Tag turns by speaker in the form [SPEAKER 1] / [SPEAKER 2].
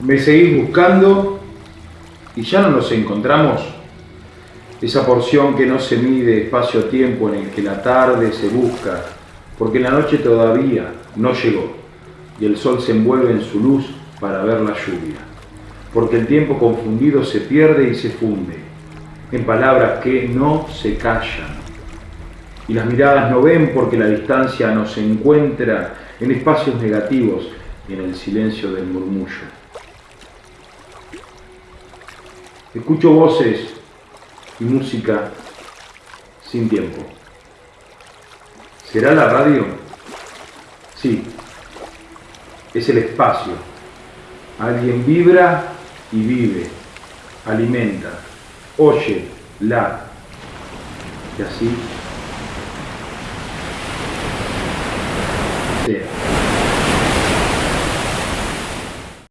[SPEAKER 1] Me seguís buscando y ya no nos encontramos. Esa porción que no se mide espacio-tiempo en el que la tarde se busca, porque la noche todavía no llegó y el sol se envuelve en su luz para ver la lluvia, porque el tiempo confundido se pierde y se funde en palabras que no se callan y las miradas no ven porque la distancia nos encuentra en espacios negativos y en el silencio del murmullo. Escucho voces y música sin tiempo. ¿Será la radio? Sí, es el espacio. Alguien vibra y vive, alimenta, oye, la. Y así sea.